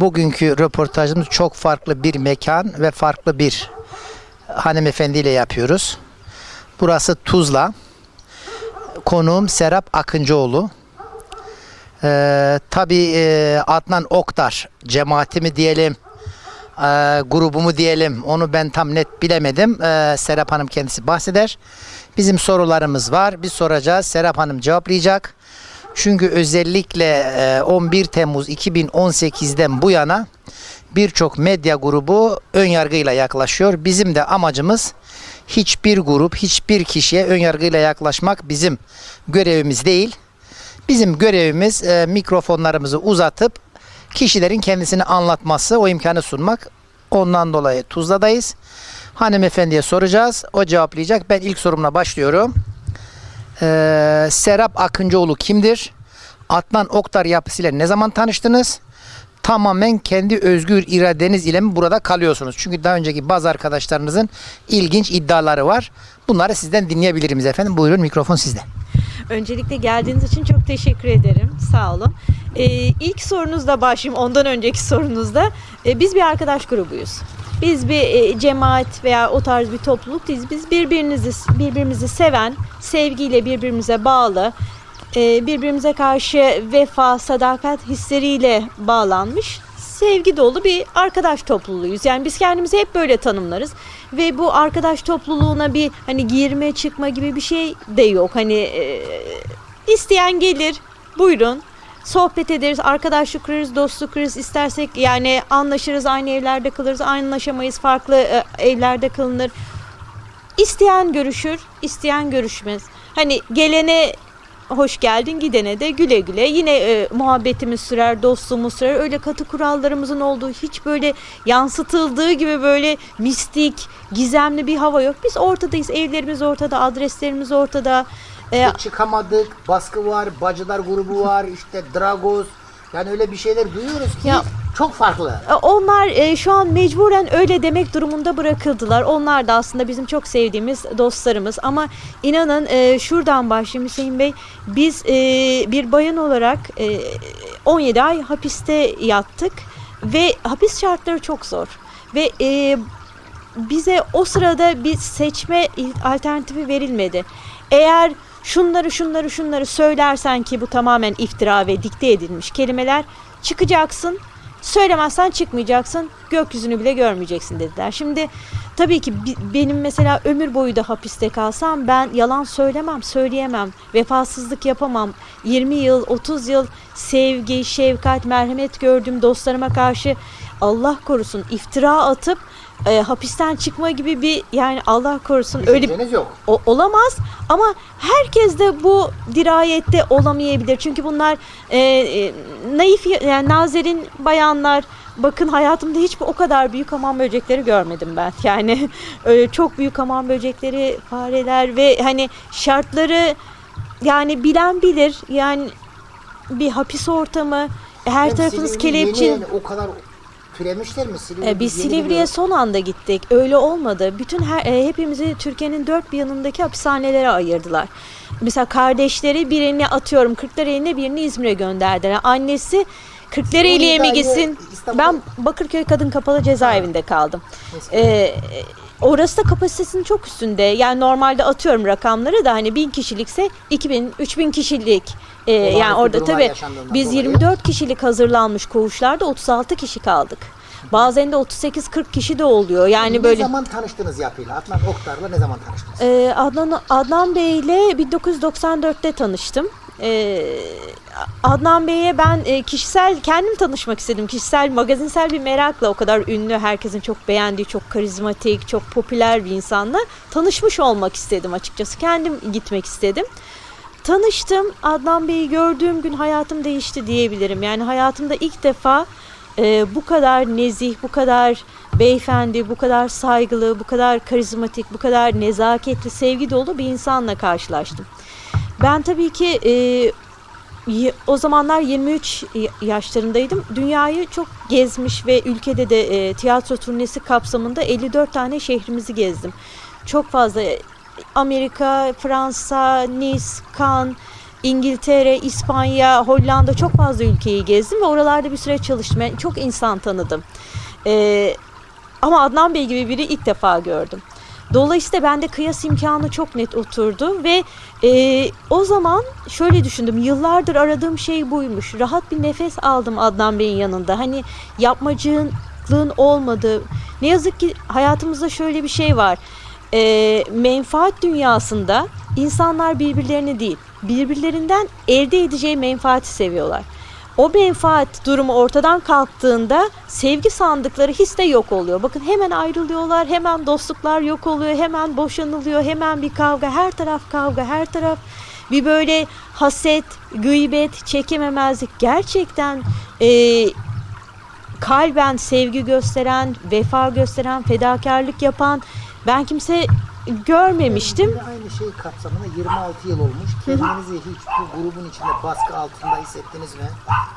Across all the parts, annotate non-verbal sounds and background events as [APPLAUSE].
Bugünkü röportajımız çok farklı bir mekan ve farklı bir hanımefendiyle yapıyoruz. Burası Tuzla. Konuğum Serap Akıncıoğlu. Ee, tabii e, Adnan Oktar cemaati mi diyelim, e, grubu mu diyelim onu ben tam net bilemedim. Ee, Serap Hanım kendisi bahseder. Bizim sorularımız var. Biz soracağız. Serap Hanım cevaplayacak. Çünkü özellikle e, 11 Temmuz 2018'den bu yana birçok medya grubu ön yargıyla yaklaşıyor. Bizim de amacımız hiçbir grup, hiçbir kişiye ön yargıyla yaklaşmak bizim görevimiz değil. Bizim görevimiz e, mikrofonlarımızı uzatıp kişilerin kendisini anlatması, o imkanı sunmak. Ondan dolayı Tuzla'dayız. Hanımefendiye soracağız. O cevaplayacak. Ben ilk sorumla başlıyorum. Ee, Serap Akıncıoğlu kimdir? Adnan Oktar yapısıyla ne zaman tanıştınız? Tamamen kendi özgür iradeniz ile mi burada kalıyorsunuz? Çünkü daha önceki bazı arkadaşlarınızın ilginç iddiaları var. Bunları sizden dinleyebiliriz efendim. Buyurun mikrofon sizde. Öncelikle geldiğiniz için çok teşekkür ederim. Sağ olun. Ee, ilk sorunuzda başlayayım. Ondan önceki sorunuzda. Ee, biz bir arkadaş grubuyuz. Biz bir e, cemaat veya o tarz bir topluluk değiliz. Biz birbirinizi birbirimizi seven, sevgiyle birbirimize bağlı, e, birbirimize karşı vefa, sadakat hisleriyle bağlanmış sevgi dolu bir arkadaş topluluğuyuz. Yani biz kendimizi hep böyle tanımlarız ve bu arkadaş topluluğuna bir hani girme çıkma gibi bir şey de yok. Hani e, isteyen gelir, buyurun. Sohbet ederiz, arkadaşlık kurarız, dostluk kurarız. İstersek yani anlaşırız, aynı evlerde kalırız, anlaşamayız, farklı e, evlerde kalınır. İsteyen görüşür, isteyen görüşmez. Hani gelene hoş geldin, gidene de güle güle. Yine e, muhabbetimiz sürer, dostluğumuz sürer. Öyle katı kurallarımızın olduğu, hiç böyle yansıtıldığı gibi böyle mistik, gizemli bir hava yok. Biz ortadayız, evlerimiz ortada, adreslerimiz ortada. E, çıkamadık, baskı var, bacılar grubu var, [LAUGHS] işte Dragos. Yani öyle bir şeyler duyuyoruz ki Ya- çok farklı. E, Onlar e, şu an mecburen öyle demek durumunda bırakıldılar. Onlar da aslında bizim çok sevdiğimiz dostlarımız. Ama inanın e, şuradan başlayayım Hüseyin Bey. Biz e, bir bayan olarak e, 17 ay hapiste yattık ve hapis şartları çok zor. Ve e, bize o sırada bir seçme alternatifi verilmedi. Eğer şunları şunları şunları söylersen ki bu tamamen iftira ve dikte edilmiş kelimeler çıkacaksın. Söylemezsen çıkmayacaksın. Gökyüzünü bile görmeyeceksin dediler. Şimdi tabii ki benim mesela ömür boyu da hapiste kalsam ben yalan söylemem, söyleyemem. Vefasızlık yapamam. 20 yıl, 30 yıl sevgi, şefkat, merhamet gördüğüm dostlarıma karşı Allah korusun iftira atıp e, hapisten çıkma gibi bir yani Allah korusun öyle Düşünceniz yok. o- olamaz ama herkes de bu dirayette olamayabilir. Çünkü bunlar e, e, naif yani nazerin bayanlar bakın hayatımda hiç o kadar büyük hamam böcekleri görmedim ben. [LAUGHS] Yani öyle çok büyük hamam böcekleri, fareler ve hani şartları yani bilen bilir. Yani bir hapis ortamı, her Hem tarafınız kelepçe. yani o kadar türemişler mi Silivri? Ee, biz Silivri'ye son anda gittik. Öyle olmadı. Bütün her, e, hepimizi Türkiye'nin dört bir yanındaki hapishanelere ayırdılar. Mesela kardeşleri birini atıyorum Kırklareli'ne birini İzmir'e gönderdiler. Annesi Kırklareli'ye mi gitsin? İstanbul- Ben Bakırköy Kadın Kapalı Cezaevinde kaldım. Ee, orası da kapasitesinin çok üstünde. Yani normalde atıyorum rakamları da hani bin kişilikse 2000 3000 kişilik. Olağanüstü yani orada tabii biz dolayı. 24 kişilik hazırlanmış koğuşlarda 36 kişi kaldık. Bazen de 38-40 kişi de oluyor. Yani ne böyle zaman tanıştınız yapıyla? Adnan Oktar'la ne zaman tanıştınız? Ee, Adnan Adnan Bey ile 1994'te tanıştım. Ee, Adnan Bey'e ben e, kişisel kendim tanışmak istedim. Kişisel magazinsel bir merakla o kadar ünlü, herkesin çok beğendiği, çok karizmatik, çok popüler bir insanla tanışmış olmak istedim açıkçası. Kendim gitmek istedim. Tanıştım. Adnan Bey'i gördüğüm gün hayatım değişti diyebilirim. Yani hayatımda ilk defa e, bu kadar nezih, bu kadar beyefendi, bu kadar saygılı, bu kadar karizmatik, bu kadar nezaketli, sevgi dolu bir insanla karşılaştım. Ben tabii ki e, o zamanlar 23 y- yaşlarındaydım. Dünyayı çok gezmiş ve ülkede de e, tiyatro turnesi kapsamında 54 tane şehrimizi gezdim. Çok fazla Amerika, Fransa, Nice, Cannes, İngiltere, İspanya, Hollanda çok fazla ülkeyi gezdim ve oralarda bir süre çalıştım. Çok insan tanıdım. Ee, ama Adnan Bey gibi biri ilk defa gördüm. Dolayısıyla bende kıyas imkanı çok net oturdu ve e, o zaman şöyle düşündüm. Yıllardır aradığım şey buymuş. Rahat bir nefes aldım Adnan Bey'in yanında. Hani yapmacılığın olmadığı. Ne yazık ki hayatımızda şöyle bir şey var. E, menfaat dünyasında insanlar birbirlerini değil, birbirlerinden elde edeceği menfaati seviyorlar. O menfaat durumu ortadan kalktığında sevgi sandıkları his de yok oluyor. Bakın hemen ayrılıyorlar, hemen dostluklar yok oluyor, hemen boşanılıyor, hemen bir kavga, her taraf kavga, her taraf bir böyle haset, gıybet, çekememezlik gerçekten e, kalben sevgi gösteren, vefa gösteren, fedakarlık yapan ben kimse görmemiştim. Yine aynı şey kapsamında 26 yıl olmuş. Kendinizi hiç bu grubun içinde baskı altında hissettiniz mi?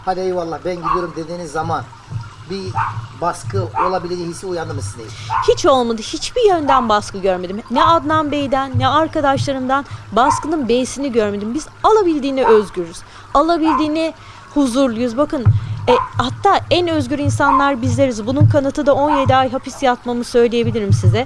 Hadi eyvallah ben gidiyorum dediğiniz zaman bir baskı olabileceği hissi uyandı mı sizde? Hiç olmadı. Hiçbir yönden baskı görmedim. Ne Adnan Bey'den ne arkadaşlarımdan baskının B'sini görmedim. Biz alabildiğine özgürüz. Alabildiğine huzurluyuz. Bakın e, hatta en özgür insanlar bizleriz. Bunun kanıtı da 17 ay hapis yatmamı söyleyebilirim size.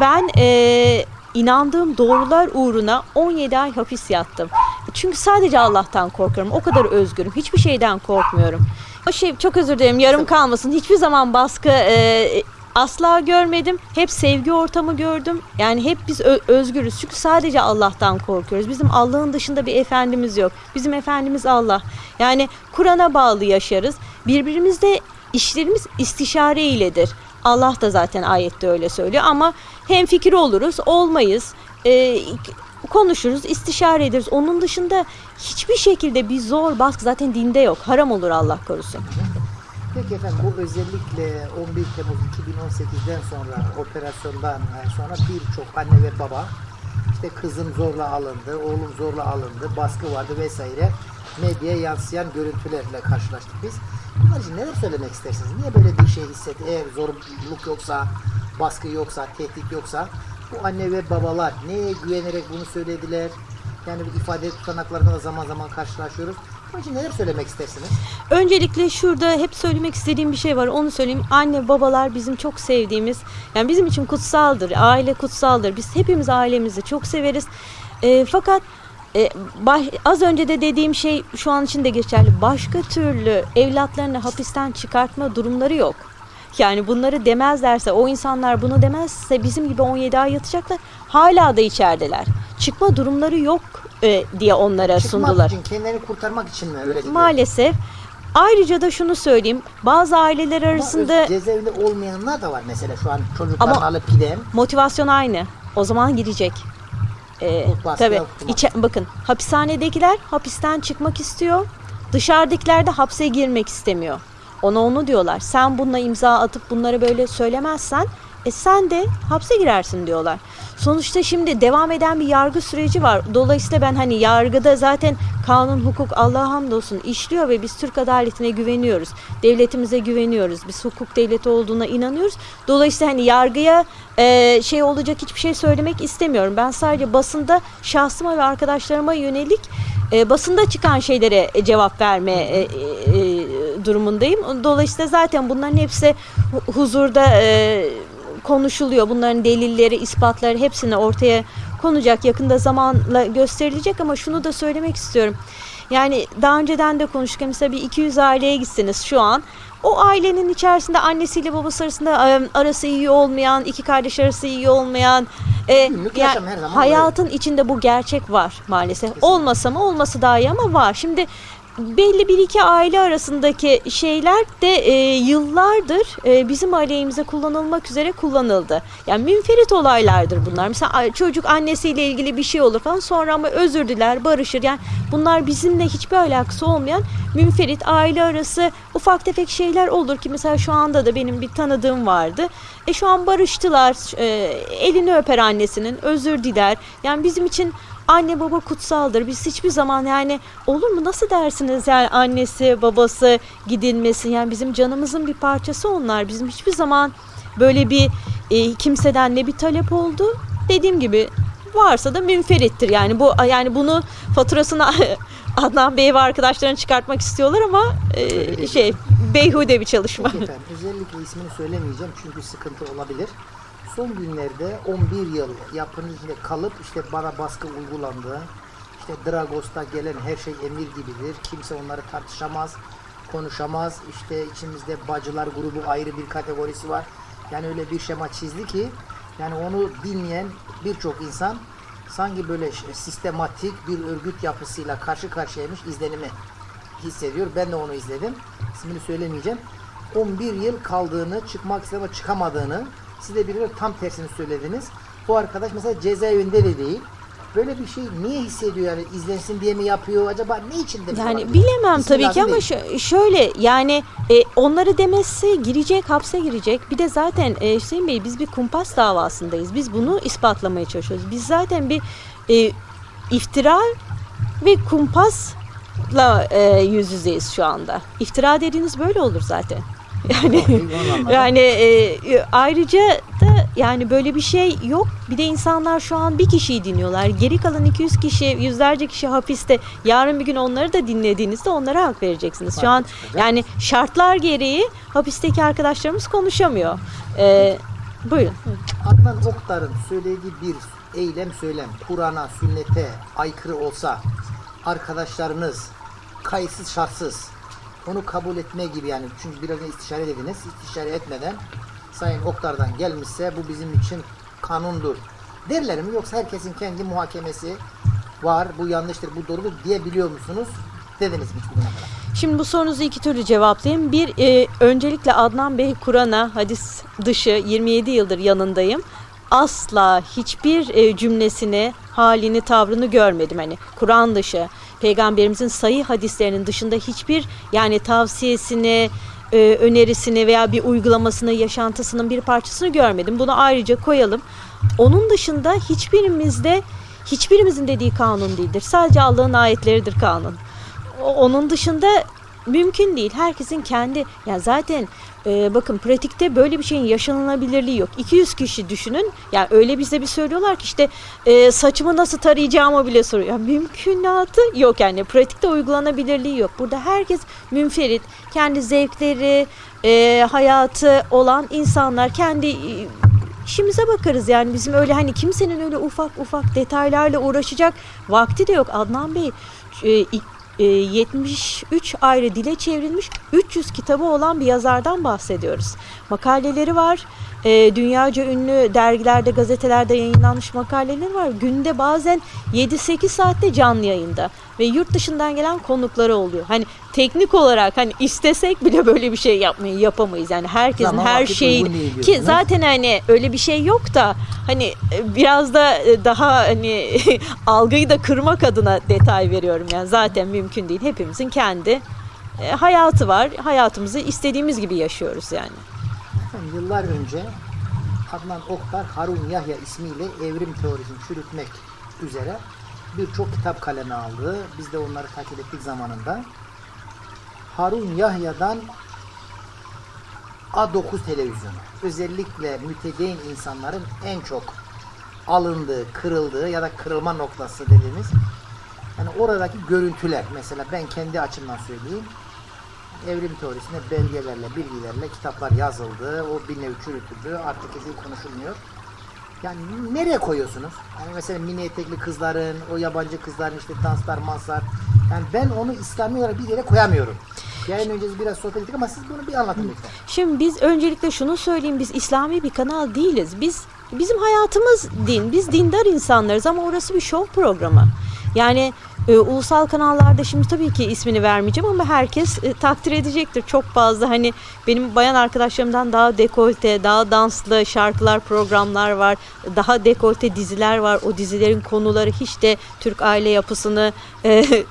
Ben e, inandığım doğrular uğruna 17 ay hapis yattım. Çünkü sadece Allah'tan korkuyorum. O kadar özgürüm. Hiçbir şeyden korkmuyorum. O şey çok özür dilerim yarım kalmasın. Hiçbir zaman baskı e, asla görmedim. Hep sevgi ortamı gördüm. Yani hep biz özgürüz. Çünkü sadece Allah'tan korkuyoruz. Bizim Allah'ın dışında bir efendimiz yok. Bizim efendimiz Allah. Yani Kur'an'a bağlı yaşarız. Birbirimizde işlerimiz istişare iledir. Allah da zaten ayette öyle söylüyor ama hem fikir oluruz, olmayız. Ee, konuşuruz, istişare ederiz. Onun dışında hiçbir şekilde bir zor baskı zaten dinde yok. Haram olur Allah korusun. Peki efendim bu özellikle 11 Temmuz 2018'den sonra operasyondan sonra birçok anne ve baba işte kızım zorla alındı, oğlum zorla alındı, baskı vardı vesaire medyaya yansıyan görüntülerle karşılaştık biz. Bunlar için neler söylemek istersiniz? Niye böyle bir şey hissetti? Eğer zorluk yoksa, baskı yoksa, tehdit yoksa bu anne ve babalar neye güvenerek bunu söylediler? Yani ifade tutanaklarında da zaman zaman karşılaşıyoruz. İçin neler söylemek istersiniz? Öncelikle şurada hep söylemek istediğim bir şey var. Onu söyleyeyim. Anne babalar bizim çok sevdiğimiz, yani bizim için kutsaldır. Aile kutsaldır. Biz hepimiz ailemizi çok severiz. E, fakat e, baş- az önce de dediğim şey şu an için de geçerli. Başka türlü evlatlarını hapisten çıkartma durumları yok. Yani bunları demezlerse, o insanlar bunu demezse bizim gibi 17 ay yatacaklar. Hala da içerideler. Çıkma durumları yok e, diye onlara Çıkmak sundular. için, kendini kurtarmak için mi öyle diyor? Maalesef. Ayrıca da şunu söyleyeyim. Bazı aileler Ama arasında öz- cezaevinde olmayanlar da var mesela şu an çocuklarını Ama- alıp giden. motivasyon aynı. O zaman girecek. Ee, tabii. içe- bakın hapishanedekiler hapisten çıkmak istiyor. Dışarıdakiler de hapse girmek istemiyor. Ona onu diyorlar. Sen bununla imza atıp bunları böyle söylemezsen e sen de hapse girersin diyorlar. Sonuçta şimdi devam eden bir yargı süreci var. Dolayısıyla ben hani yargıda zaten kanun, hukuk Allah'a hamdolsun işliyor ve biz Türk adaletine güveniyoruz. Devletimize güveniyoruz. Biz hukuk devleti olduğuna inanıyoruz. Dolayısıyla hani yargıya e, şey olacak hiçbir şey söylemek istemiyorum. Ben sadece basında şahsıma ve arkadaşlarıma yönelik e, basında çıkan şeylere e, cevap verme e, e, e, durumundayım. Dolayısıyla zaten bunların hepsi hu- huzurda e, konuşuluyor. Bunların delilleri, ispatları hepsini ortaya konacak. Yakında zamanla gösterilecek ama şunu da söylemek istiyorum. Yani daha önceden de konuştuk. Mesela bir 200 aileye gitsiniz şu an. O ailenin içerisinde annesiyle babası arasında e, arası iyi olmayan, iki kardeş arası iyi olmayan, e, yani hayatın içinde bu gerçek var maalesef. Olmasa mı olması daha iyi ama var. Şimdi belli bir iki aile arasındaki şeyler de e, yıllardır e, bizim aleyhimize kullanılmak üzere kullanıldı. Yani münferit olaylardır bunlar. Mesela çocuk annesiyle ilgili bir şey olur falan sonra ama özür diler, barışır. Yani bunlar bizimle hiçbir alakası olmayan münferit aile arası ufak tefek şeyler olur ki mesela şu anda da benim bir tanıdığım vardı. E şu an barıştılar. E, elini öper annesinin, özür diler. Yani bizim için anne baba kutsaldır. Biz hiçbir zaman yani olur mu nasıl dersiniz yani annesi babası gidilmesin yani bizim canımızın bir parçası onlar. Bizim hiçbir zaman böyle bir e, kimseden ne bir talep oldu. Dediğim gibi varsa da münferittir. Yani bu yani bunu faturasını [LAUGHS] Adnan Bey ve arkadaşlarına çıkartmak istiyorlar ama e, şey beyhude bir çalışma. Peki efendim, özellikle ismini söylemeyeceğim çünkü sıkıntı olabilir. Son günlerde 11 yıl yapının kalıp işte bana baskı uygulandı. İşte Dragos'ta gelen her şey emir gibidir. Kimse onları tartışamaz, konuşamaz. İşte içimizde bacılar grubu ayrı bir kategorisi var. Yani öyle bir şema çizdi ki yani onu dinleyen birçok insan sanki böyle sistematik bir örgüt yapısıyla karşı karşıyaymış izlenimi hissediyor. Ben de onu izledim. İsmini söylemeyeceğim. 11 yıl kaldığını, çıkmak istedi ama çıkamadığını, siz de birileri tam tersini söylediniz. Bu arkadaş mesela cezaevinde de değil. Böyle bir şey niye hissediyor yani izlensin diye mi yapıyor acaba ne için demiş Yani bilemem İsmi tabii ki ama şöyle yani e, onları demesi girecek hapse girecek. Bir de zaten e, Hüseyin Bey biz bir kumpas davasındayız. Biz bunu ispatlamaya çalışıyoruz. Biz zaten bir e, iftira ve kumpasla e, yüz yüzeyiz şu anda. İftira dediğiniz böyle olur zaten. [LAUGHS] Yani yani e, ayrıca da yani böyle bir şey yok. Bir de insanlar şu an bir kişiyi dinliyorlar. Geri kalan 200 kişi, yüzlerce kişi hapiste. Yarın bir gün onları da dinlediğinizde onlara hak vereceksiniz. Şu an yani şartlar gereği hapisteki arkadaşlarımız konuşamıyor. E, buyurun. Adnan Oktar'ın söylediği bir eylem söylem Kur'an'a, sünnete aykırı olsa arkadaşlarınız kayıtsız şartsız onu kabul etme gibi yani çünkü biraz istişare dediniz istişare etmeden Sayın Oktar'dan gelmişse bu bizim için kanundur derler mi yoksa herkesin kendi muhakemesi var bu yanlıştır bu doğrudur diyebiliyor musunuz dediniz mi bugüne kadar? Şimdi bu sorunuzu iki türlü cevaplayayım. Bir, e, öncelikle Adnan Bey Kur'an'a hadis dışı 27 yıldır yanındayım. Asla hiçbir e, cümlesini, halini, tavrını görmedim. Hani Kur'an dışı, peygamberimizin sayı hadislerinin dışında hiçbir yani tavsiyesini, e, önerisini veya bir uygulamasını, yaşantısının bir parçasını görmedim. Bunu ayrıca koyalım. Onun dışında hiçbirimizde hiçbirimizin dediği kanun değildir. Sadece Allah'ın ayetleridir kanun. Onun dışında mümkün değil. Herkesin kendi yani zaten e, bakın pratikte böyle bir şeyin yaşanılabilirliği yok. 200 kişi düşünün. Yani öyle bize bir söylüyorlar ki işte e, saçımı nasıl tarayacağımı bile soruyor. Ya mümkünatı yok yani pratikte uygulanabilirliği yok. Burada herkes münferit, kendi zevkleri, e, hayatı olan insanlar kendi e, işimize bakarız yani bizim öyle hani kimsenin öyle ufak ufak detaylarla uğraşacak vakti de yok. Adnan Bey e, 73 ayrı dile çevrilmiş 300 kitabı olan bir yazardan bahsediyoruz. Makaleleri var. E, dünyaca ünlü dergilerde, gazetelerde yayınlanmış makaleleri var. Günde bazen 7-8 saatte canlı yayında ve yurt dışından gelen konukları oluyor. Hani teknik olarak hani istesek bile böyle bir şey yapmayı yapamayız. Yani herkesin Zaman her şeyi ki zaten hani öyle bir şey yok da hani e, biraz da e, daha hani [LAUGHS] algıyı da kırmak adına detay veriyorum yani zaten mümkün değil. Hepimizin kendi e, hayatı var. Hayatımızı istediğimiz gibi yaşıyoruz yani. Efendim, Yıllar önce Adnan Oktar Harun Yahya ismiyle evrim teorisini çürütmek üzere birçok kitap kaleme aldı. Biz de onları takip ettik zamanında. Harun Yahya'dan A9 televizyonu özellikle mütedeyin insanların en çok alındığı, kırıldığı ya da kırılma noktası dediğimiz yani oradaki görüntüler mesela ben kendi açımdan söyleyeyim evrim teorisine belgelerle, bilgilerle kitaplar yazıldı. O bir nevi çürütüldü. Artık kesin konuşulmuyor. Yani nereye koyuyorsunuz? Yani mesela mini etekli kızların, o yabancı kızların işte danslar, manslar. Yani ben onu İslami olarak bir yere koyamıyorum. Yayın öncesi biraz sohbet ettik ama siz bunu bir anlatın lütfen. Şimdi biz öncelikle şunu söyleyeyim biz İslami bir kanal değiliz. Biz bizim hayatımız din. Biz dindar insanlarız ama orası bir şov programı. Yani e, ulusal kanallarda şimdi tabii ki ismini vermeyeceğim ama herkes e, takdir edecektir. Çok fazla hani benim bayan arkadaşlarımdan daha dekolte, daha danslı şarkılar, programlar var. Daha dekolte diziler var. O dizilerin konuları hiç de Türk aile yapısını e,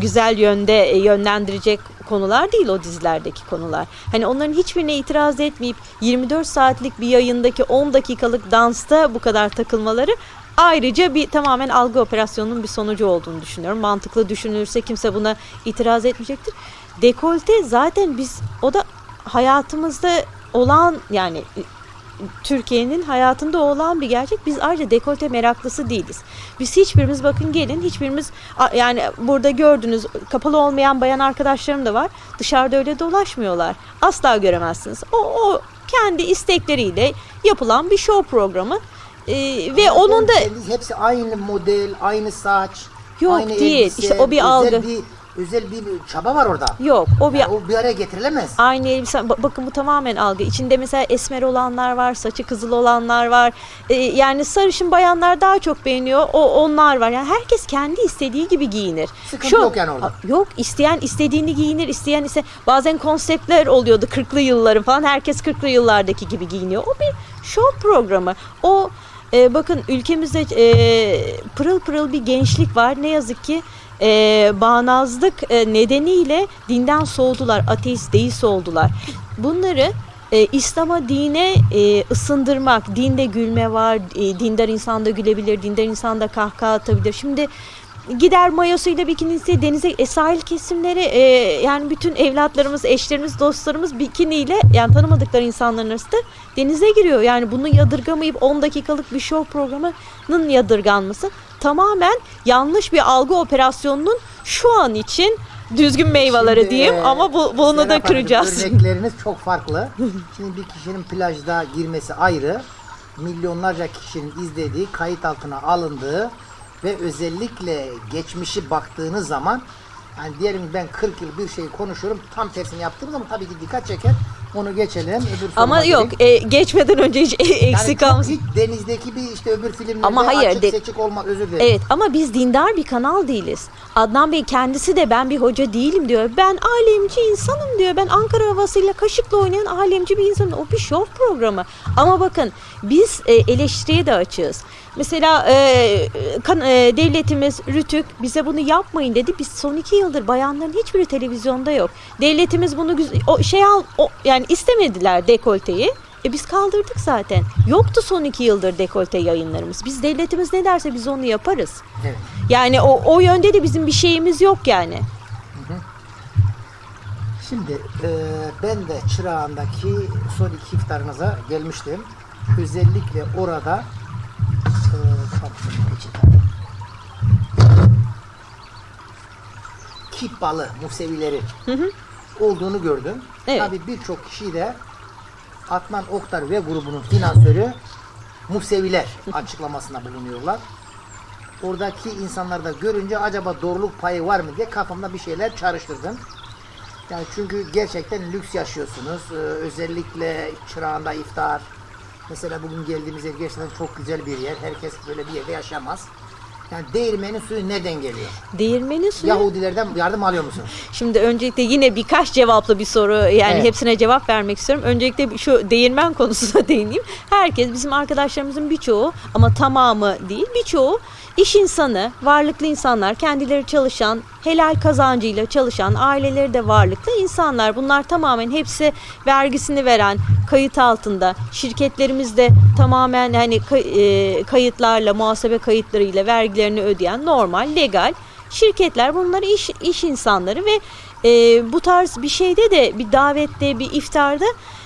güzel yönde e, yönlendirecek konular değil o dizilerdeki konular. Hani onların hiçbirine itiraz etmeyip 24 saatlik bir yayındaki 10 dakikalık dansta bu kadar takılmaları ayrıca bir tamamen algı operasyonunun bir sonucu olduğunu düşünüyorum. Mantıklı düşünülürse kimse buna itiraz etmeyecektir. Dekolte zaten biz o da hayatımızda olan yani Türkiye'nin hayatında olan bir gerçek. Biz ayrıca dekolte meraklısı değiliz. Biz hiçbirimiz bakın gelin hiçbirimiz yani burada gördünüz kapalı olmayan bayan arkadaşlarım da var. Dışarıda öyle dolaşmıyorlar. Asla göremezsiniz. O, o kendi istekleriyle yapılan bir show programı. Ee, ve onun da hepsi aynı model, aynı saç, Yok, aynı değil. elbise, İşte o bir algı. Bir, özel bir çaba var orada. yok o bir Yani o bir araya getirilemez. Aynı elbise, ba- bakın bu tamamen algı. İçinde mesela esmer olanlar var, saçı kızıl olanlar var. Ee, yani sarışın bayanlar daha çok beğeniyor. O onlar var. Yani herkes kendi istediği gibi giyinir. Sıkıntı yok yani orada. Yok, isteyen istediğini giyinir, isteyen ise bazen konseptler oluyordu 40'lı yılların falan. Herkes 40'lı yıllardaki gibi giyiniyor. O bir show programı. O e, bakın ülkemizde e, pırıl pırıl bir gençlik var. Ne yazık ki e, bağnazlık e, nedeniyle dinden soğudular, ateist, deist oldular. Bunları e, İslam'a, dine e, ısındırmak, dinde gülme var, e, dindar insan da gülebilir, dindar insan da kahkaha atabilir. Şimdi gider mayosuyla bikinisi denize e, sahil kesimleri e, yani bütün evlatlarımız, eşlerimiz, dostlarımız bikiniyle yani tanımadıkları insanların arasında denize giriyor. Yani bunu yadırgamayıp 10 dakikalık bir show programının yadırganması tamamen yanlış bir algı operasyonunun şu an için düzgün meyveleri Şimdi, diyeyim e, ama bu, bunu da kıracağız. Örnekleriniz çok farklı. [LAUGHS] Şimdi bir kişinin plajda girmesi ayrı, milyonlarca kişinin izlediği, kayıt altına alındığı ve özellikle geçmişi baktığınız zaman yani diyelim ben 40 yıl bir şeyi konuşuyorum tam tersini yaptığım zaman tabii ki dikkat çeker. Onu geçelim. Öbür Ama soruma yok e, geçmeden önce hiç Yani eksik çok kalmasın. hiç denizdeki bir işte öbür filmlerde Ama hayır, açık de- seçik olmak özür dilerim. Evet ama biz dindar bir kanal değiliz. Adnan Bey kendisi de ben bir hoca değilim diyor. Ben alemci insanım diyor. Ben Ankara havasıyla kaşıkla oynayan alemci bir insanım. O bir show programı. Ama bakın biz e, eleştiriye de açığız. Mesela e, kan- e, devletimiz Rütük bize bunu yapmayın dedi. Biz son iki yıldır bayanların hiçbiri televizyonda yok. Devletimiz bunu o şey al o, yani istemediler dekolteyi. E biz kaldırdık zaten. Yoktu son iki yıldır dekolte yayınlarımız. Biz devletimiz ne derse biz onu yaparız. Evet. Yani o, o yönde de bizim bir şeyimiz yok yani. Şimdi e, ben de Çırağan'daki son iki iftarınıza gelmiştim. Özellikle orada. Kip balı Musevileri olduğunu gördüm. Evet. Tabii birçok kişi de Atman Oktar ve grubunun finansörü Museviler açıklamasında bulunuyorlar. Oradaki insanlar da görünce acaba doğruluk payı var mı diye kafamda bir şeyler çağrıştırdım. Yani çünkü gerçekten lüks yaşıyorsunuz. Ee, özellikle çırağında iftar. Mesela bugün geldiğimiz yer gerçekten çok güzel bir yer. Herkes böyle bir yerde yaşamaz. Yani değirmenin suyu nereden geliyor? Değirmeni suyu. Yahudilerden yardım alıyor musunuz? Şimdi öncelikle yine birkaç cevaplı bir soru yani Evet. hepsine cevap vermek istiyorum. Öncelikle şu değirmen konusuna [LAUGHS] değineyim. Herkes bizim arkadaşlarımızın birçoğu ama tamamı değil birçoğu iş insanı, varlıklı insanlar, kendileri çalışan, helal kazancıyla çalışan, aileleri de varlıklı insanlar. Bunlar tamamen hepsi vergisini veren, kayıt altında. Şirketlerimiz de tamamen hani kay- kayıtlarla, muhasebe kayıtlarıyla vergilerini ödeyen normal, legal şirketler bunlar iş iş insanları ve e, bu tarz bir şeyde de bir davette bir iftarda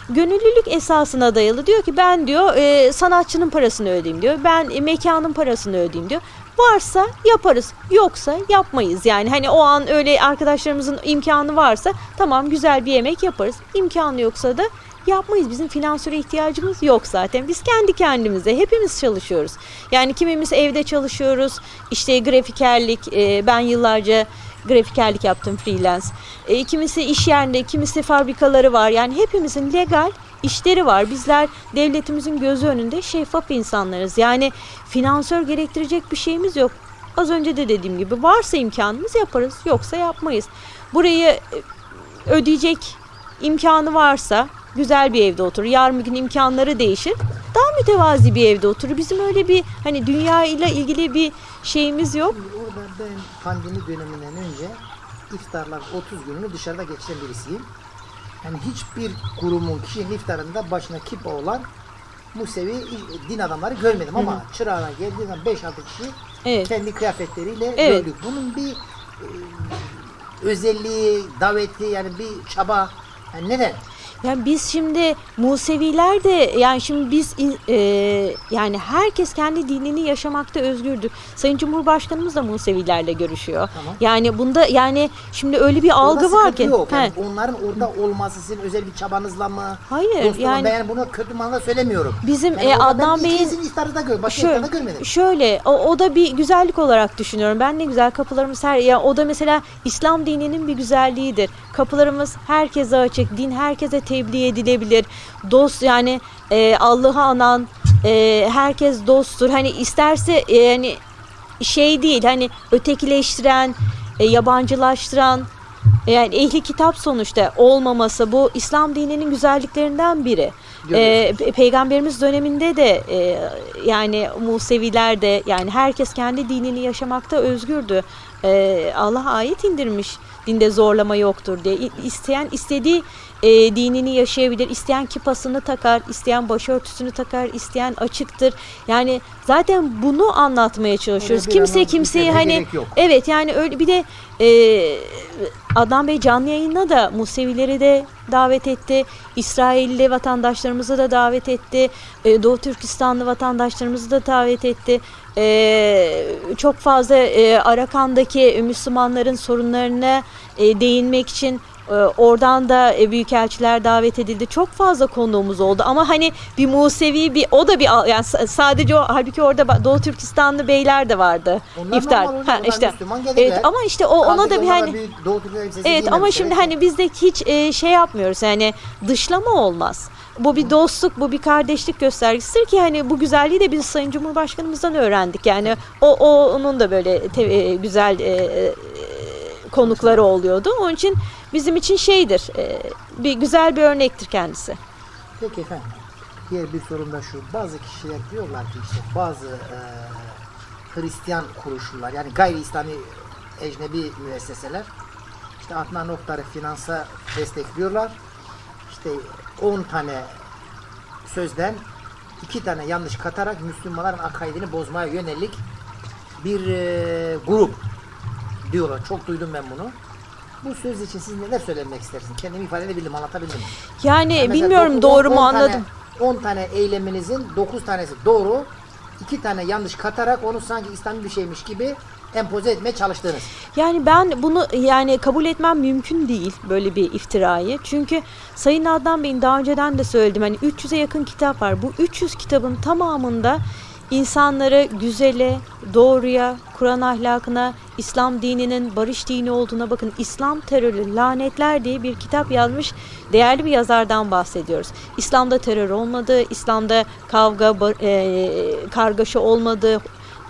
gönüllülük esasına dayalı diyor ki ben diyor e, sanatçının parasını ödeyeyim diyor ben e, mekanın parasını ödeyeyim diyor varsa yaparız yoksa yapmayız yani hani o an öyle arkadaşlarımızın imkanı varsa tamam güzel bir yemek yaparız imkanı yoksa da yapmayız. Bizim finansöre ihtiyacımız yok zaten. Biz kendi kendimize hepimiz çalışıyoruz. Yani kimimiz evde çalışıyoruz. İşte grafikerlik, e, ben yıllarca grafikerlik yaptım freelance. E, kimisi iş yerinde, kimisi fabrikaları var. Yani hepimizin legal işleri var. Bizler devletimizin gözü önünde şeffaf insanlarız. Yani finansör gerektirecek bir şeyimiz yok. Az önce de dediğim gibi varsa imkanımız yaparız, yoksa yapmayız. Burayı e, ödeyecek imkanı varsa güzel bir evde oturur. Yarın bir gün imkanları değişir. Daha mütevazi bir evde oturur. Bizim öyle bir hani dünya ile ilgili bir şeyimiz yok. Orada ben pandemi döneminden önce iftarlar 30 gününü dışarıda geçiren birisiyim. Yani hiçbir kurumun kişinin iftarında başına kipa olan Musevi din adamları görmedim ama çırağına geldiği zaman 5-6 kişi Evet. kendi kıyafetleriyle Evet. gördük. Bunun bir e, özelliği, daveti yani bir çaba yani neden? Yani biz şimdi Museviler de yani şimdi biz e, yani herkes kendi dinini yaşamakta özgürdür. Sayın Cumhurbaşkanımız da Musevilerle görüşüyor. Tamam. Yani bunda yani şimdi öyle bir algı Orada var ki. Yok. Yani He. onların orada olması sizin özel bir çabanızla mı? Hayır, Dostluğuna- yani- ben bunu kötü manada söylemiyorum. Bizim, Yani e, Adnan Bey'in- ikinizin iftarı da gör, başka Şöyle, iftarda görmedim. şöyle o, o da bir güzellik olarak düşünüyorum. Ben ne güzel kapılarımız her ya o da mesela İslam dininin bir güzelliğidir. Kapılarımız herkese açık. Din herkese tebliğ edilebilir. Dost yani e, Allah'ı anan e, herkes dosttur. Hani isterse e, yani şey değil hani ötekileştiren, e, yabancılaştıran yani ehli kitap sonuçta olmaması bu İslam dininin güzelliklerinden biri. E, Pe- Peygamberimiz döneminde de e, yani Museviler de yani herkes kendi dinini yaşamakta özgürdü. E, Allah ayet indirmiş dinde zorlama yoktur diye. İsteyen istediği e, dinini yaşayabilir. İsteyen kipasını takar, isteyen başörtüsünü takar, isteyen açıktır. Yani zaten bunu anlatmaya çalışıyoruz. Kimse kimseyi hani evet yani öyle bir de e, Adnan Bey canlı yayına da Musevileri de davet etti. İsrailli vatandaşlarımızı da davet etti. E, Doğu Türkistanlı vatandaşlarımızı da davet etti. E, çok fazla e, Arakan'daki Müslümanların sorunlarına e, değinmek için oradan da e, büyükelçiler davet edildi. Çok fazla konuğumuz oldu ama hani bir Musevi bir o da bir yani sa- sadece o halbuki orada Doğu Türkistanlı beyler de vardı. Onlar İftar. normal, Ha, işte. Evet ama işte o ona da bir hani Doğu elbisesi Evet ama giymemişler. şimdi hani biz de hiç e, şey yapmıyoruz yani dışlama olmaz. Bu bir dostluk, bu bir kardeşlik göstergesidir ki hani bu güzelliği de biz Sayın Cumhurbaşkanımızdan öğrendik. Yani o, o onun da böyle te- e, güzel e, e, konukları oluyordu. Onun için bizim için şeydir, e, bir güzel bir örnektir kendisi. Peki efendim. Diğer bir sorum da şu. Bazı kişiler diyorlar ki işte bazı e, Hristiyan kuruluşlar yani gayri İslami ecnebi müesseseler işte Adnan Oktar'ı finansa destekliyorlar. İşte 10 tane sözden iki tane yanlış katarak Müslümanların akaidini bozmaya yönelik bir e, grup diyorlar. Çok duydum ben bunu. Bu söz için siz neler söylemek istersiniz? Kendimi ifade edebildim, anlatabildim mi? Yani Mesela bilmiyorum dokuz- doğru on- mu on tane- anladım. 10 tane eyleminizin 9 tanesi doğru, 2 tane yanlış katarak onu sanki İslami bir şeymiş gibi empoze etmeye çalıştınız. Yani ben bunu yani kabul etmem mümkün değil böyle bir iftirayı. Çünkü Sayın Adnan Bey'in daha önceden de söyledim hani 300'e yakın kitap var. Bu 300 kitabın tamamında insanları güzele, doğruya, Kur'an ahlakına, İslam dininin barış dini olduğuna bakın. İslam terörü, lanetler diye bir kitap yazmış değerli bir yazardan bahsediyoruz. İslam'da terör olmadı, İslam'da kavga, e, kargaşa olmadı,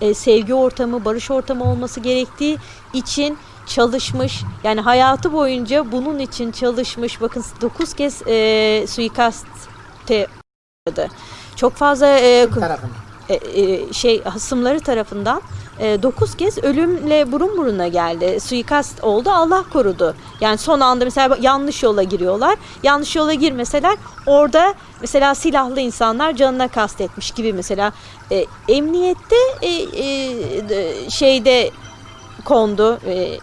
e, sevgi ortamı, barış ortamı olması gerektiği için çalışmış. Yani hayatı boyunca bunun için çalışmış. Bakın 9 kez e, suikaste uğradı. Çok fazla e, e, şey hasımları tarafından 9 kez ölümle burun buruna geldi. Suikast oldu. Allah korudu. Yani son anda mesela yanlış yola giriyorlar. Yanlış yola girmeseler orada mesela silahlı insanlar canına kastetmiş gibi mesela e, emniyette e, e, de- şeyde kondu. e,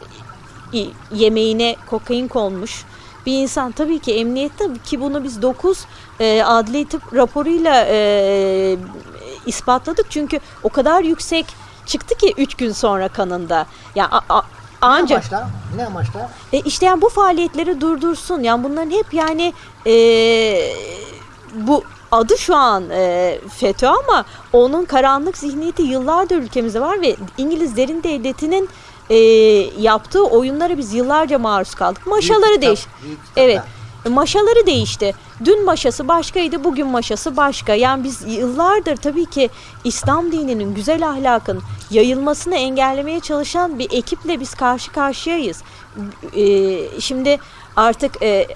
yemeğine kokain konmuş bir insan tabii ki emniyette ki bunu biz 9 e, adli tıp raporuyla e, ispatladık çünkü o kadar yüksek çıktı ki 3 gün sonra kanında. Ya a- a- Ne ancak amaçla? Ne amaçla? e, işte yani bu faaliyetleri durdursun. Yani bunların hep yani e, bu adı şu an e, FETÖ ama onun karanlık zihniyeti yıllardır ülkemizde var ve İngiliz derin devletinin e, yaptığı oyunlara biz yıllarca maruz kaldık. Maşaları değiş. Evet. Maşaları değişti. Dün maşası başkaydı, bugün maşası başka. Yani biz yıllardır tabii ki İslam dininin, güzel ahlakın yayılmasını engellemeye çalışan bir ekiple biz karşı karşıyayız. Ee, şimdi artık e,